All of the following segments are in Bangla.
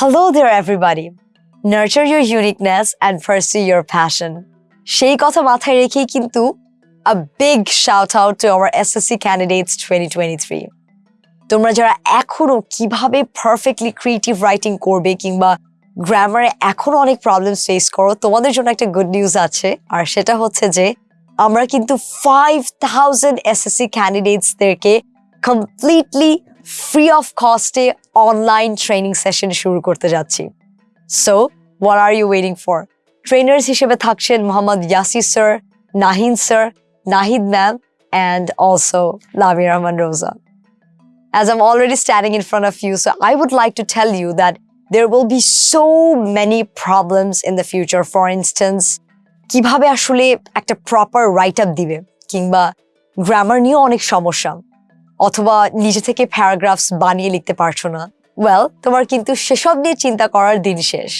Hello there, everybody. Nurture your uniqueness and pursue your passion. সেই কথা মাথায় রেখেই কিন্তু a big shout out to our SSC candidates 2023. তোমরা যারা এখনও কীভাবে পারফেক্টলি ক্রিয়েটিভ রাইটিং করবে কিংবা গ্রামারে এখনও অনেক প্রবলেম ফেস করো তোমাদের জন্য একটা গুড নিউজ আছে আর সেটা হচ্ছে যে আমরা কিন্তু ফাইভ থাউজেন্ড এসএসসি ক্যান্ডিডেটসদেরকে কমপ্লিটলি ফ্রি অফ কস্টে অনলাইন ট্রেনিং সেশন শুরু করতে যাচ্ছি। So what are you waiting for trainers হিসেবে থাকছেন Mohammad Yasi sir Nahin sir Nahid ma'am and also Lami Rahman Roza. As I'm already standing in front of you, so I would like to tell you that there will be so many problems in the future. For instance, কীভাবে আসলে একটা প্রপার রাইট আপ দিবে কিংবা গ্রামার নিয়েও অনেক সমস্যা। অথবা নিজে থেকে প্যারাগ্রাফস বানিয়ে লিখতে পারছ না ওয়েল তোমার কিন্তু সেসব নিয়ে চিন্তা করার দিন শেষ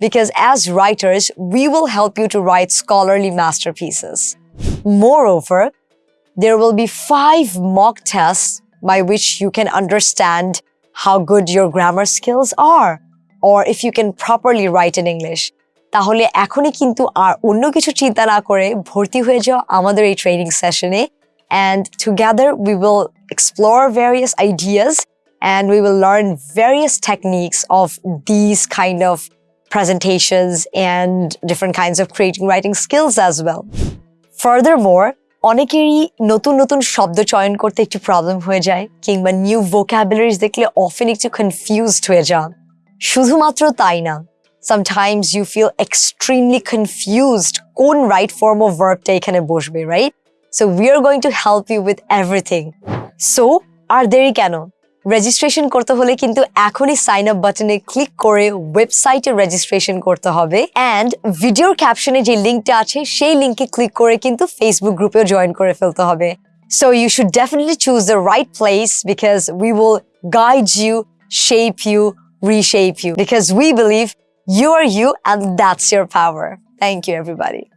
because as writers we will help you to write scholarly masterpieces moreover there will be five mock tests by which you can understand how good your grammar skills are or if you can properly write in English তাহলে এখনই কিন্তু আর অন্য কিছু চিন্তা না করে ভর্তি হয়ে যাও আমাদের এই ট্রেনিং সেশনে and together we will explore various ideas and we will learn various techniques of these kind of presentations and different kinds of creating writing skills as well. Furthermore, অনেকেরই নতুন নতুন শব্দ চয়ন করতে একটু প্রবলেম হয়ে যায় কিংবা নিউ ভোক্যাবুলারিজ দেখলে অফেন একটু কনফিউজড হয়ে যান শুধুমাত্র তাই না sometimes you feel extremely confused কোন রাইট ফর্ম অফ ভার্বটা এখানে বসবে right So we are going to help you with everything so আর দেরি কেন রেজিস্ট্রেশন করতে হলে কিন্তু এখনই সাইন আপ বাটনে ক্লিক করে ওয়েবসাইটে রেজিস্ট্রেশন করতে হবে অ্যান্ড ভিডিওর ক্যাপশনে যে লিঙ্কটা আছে সেই লিঙ্কে ক্লিক করে কিন্তু ফেসবুক গ্রুপেও জয়েন করে ফেলতে হবে so you should definitely choose the right place because we will guide you shape you reshape you because we believe you are you and that's your power. Thank you, everybody.